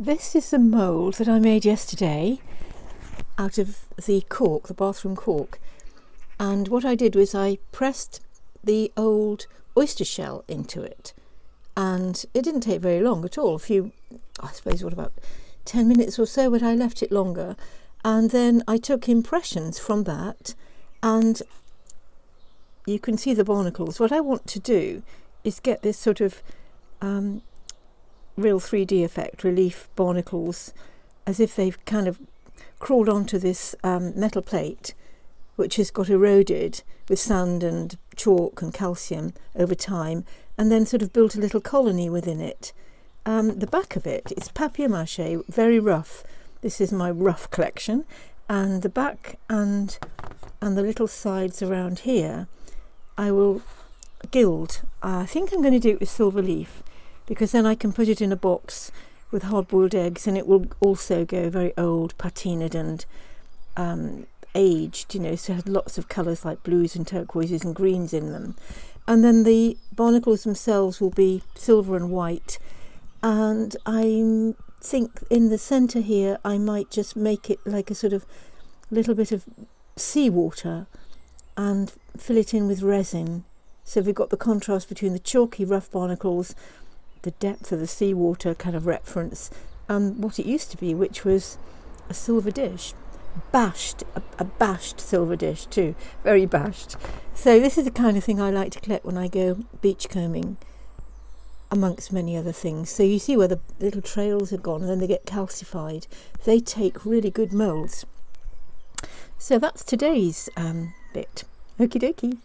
This is the mould that I made yesterday out of the cork, the bathroom cork. And what I did was I pressed the old oyster shell into it. And it didn't take very long at all, a few, I suppose, what about 10 minutes or so, but I left it longer. And then I took impressions from that and you can see the barnacles. What I want to do is get this sort of um, real 3D effect, relief barnacles, as if they've kind of crawled onto this um, metal plate, which has got eroded with sand and chalk and calcium over time, and then sort of built a little colony within it. Um, the back of it is papier-mâché, very rough. This is my rough collection, and the back and and the little sides around here, I will gild. I think I'm going to do it with silver leaf because then I can put it in a box with hard-boiled eggs and it will also go very old, patinaed and um, aged, you know, so it has lots of colours like blues and turquoises and greens in them. And then the barnacles themselves will be silver and white. And I think in the centre here I might just make it like a sort of little bit of seawater and fill it in with resin. So we've got the contrast between the chalky rough barnacles the depth of the seawater kind of reference and what it used to be, which was a silver dish. Bashed, a, a bashed silver dish too, very bashed. So this is the kind of thing I like to collect when I go beachcombing amongst many other things. So you see where the little trails have gone and then they get calcified. They take really good moulds. So that's today's um, bit. Okie dokie.